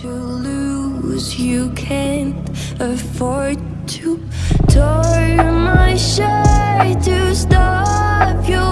to lose. You can't afford to tear my shirt to stop you